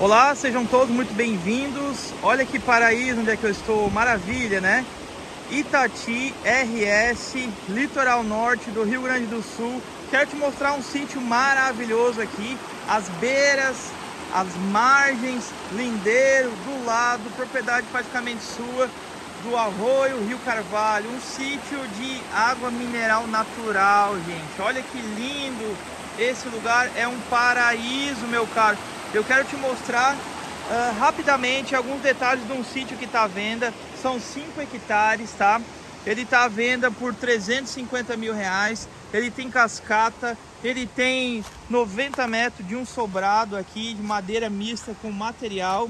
Olá, sejam todos muito bem-vindos. Olha que paraíso onde é que eu estou, maravilha, né? Itati RS, litoral norte do Rio Grande do Sul. Quero te mostrar um sítio maravilhoso aqui, as beiras, as margens, lindeiro, do lado, propriedade praticamente sua, do Arroio Rio Carvalho, um sítio de água mineral natural, gente. Olha que lindo! Esse lugar é um paraíso, meu caro. Eu quero te mostrar uh, rapidamente alguns detalhes de um sítio que está à venda. São 5 hectares, tá? Ele está à venda por 350 mil reais. Ele tem cascata, ele tem 90 metros de um sobrado aqui de madeira mista com material.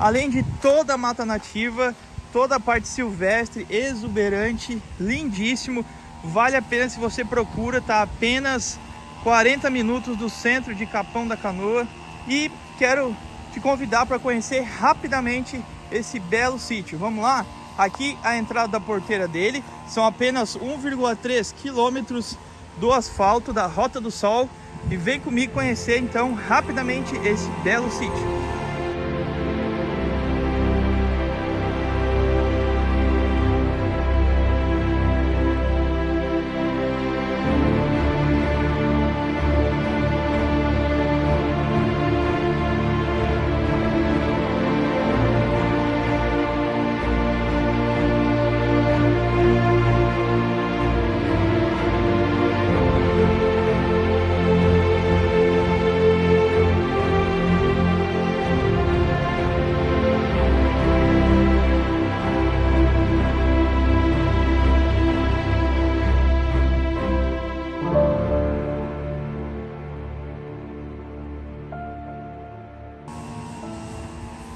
Além de toda a mata nativa, toda a parte silvestre, exuberante, lindíssimo. Vale a pena se você procura, tá apenas 40 minutos do centro de Capão da Canoa e quero te convidar para conhecer rapidamente esse belo sítio. Vamos lá? Aqui a entrada da porteira dele são apenas 1,3 quilômetros do asfalto da Rota do Sol e vem comigo conhecer então rapidamente esse belo sítio.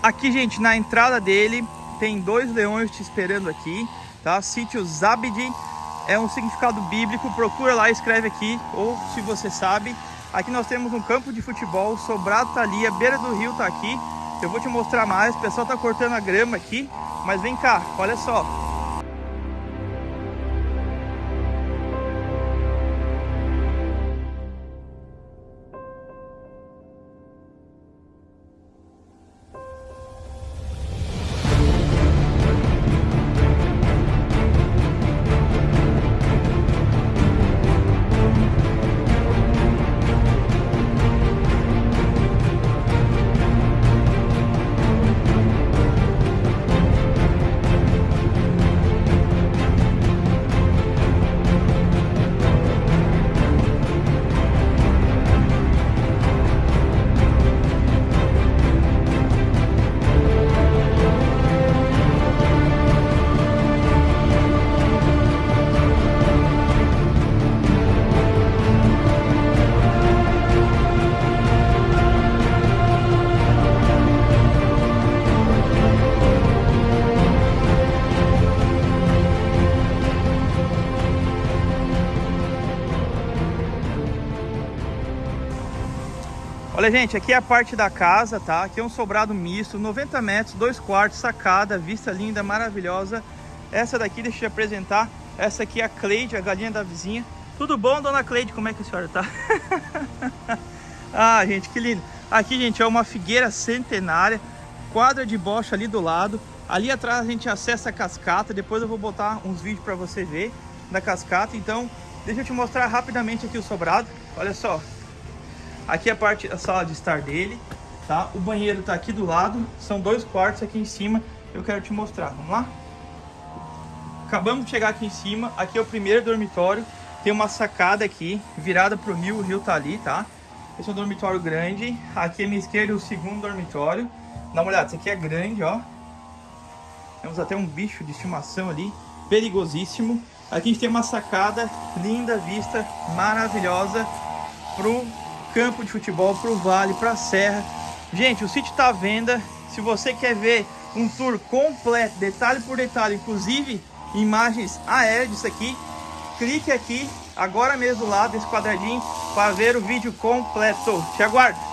Aqui, gente, na entrada dele tem dois leões te esperando aqui, tá? Sítio Zabdi é um significado bíblico, procura lá, escreve aqui, ou se você sabe. Aqui nós temos um campo de futebol, Sobrado tá ali, a beira do rio tá aqui. Eu vou te mostrar mais, o pessoal tá cortando a grama aqui, mas vem cá, olha só. Olha, gente, aqui é a parte da casa, tá? Aqui é um sobrado misto, 90 metros, dois quartos, sacada, vista linda, maravilhosa. Essa daqui, deixa eu te apresentar. Essa aqui é a Cleide, a galinha da vizinha. Tudo bom, dona Cleide? Como é que a senhora tá? ah, gente, que lindo. Aqui, gente, é uma figueira centenária, quadra de bocha ali do lado. Ali atrás a gente acessa a cascata, depois eu vou botar uns vídeos para você ver da cascata. Então, deixa eu te mostrar rapidamente aqui o sobrado. Olha só, Aqui é a parte da sala de estar dele, tá? O banheiro tá aqui do lado, são dois quartos aqui em cima. Eu quero te mostrar, vamos lá? Acabamos de chegar aqui em cima, aqui é o primeiro dormitório. Tem uma sacada aqui, virada pro rio, o rio tá ali, tá? Esse é um dormitório grande. Aqui à minha esquerda o segundo dormitório. Dá uma olhada, esse aqui é grande, ó. Temos até um bicho de estimação ali, perigosíssimo. Aqui a gente tem uma sacada, linda vista, maravilhosa, pro campo de futebol, para o vale, para a serra. Gente, o sítio está à venda. Se você quer ver um tour completo, detalhe por detalhe, inclusive imagens aéreas disso aqui, clique aqui agora mesmo lado desse quadradinho para ver o vídeo completo. Te aguardo!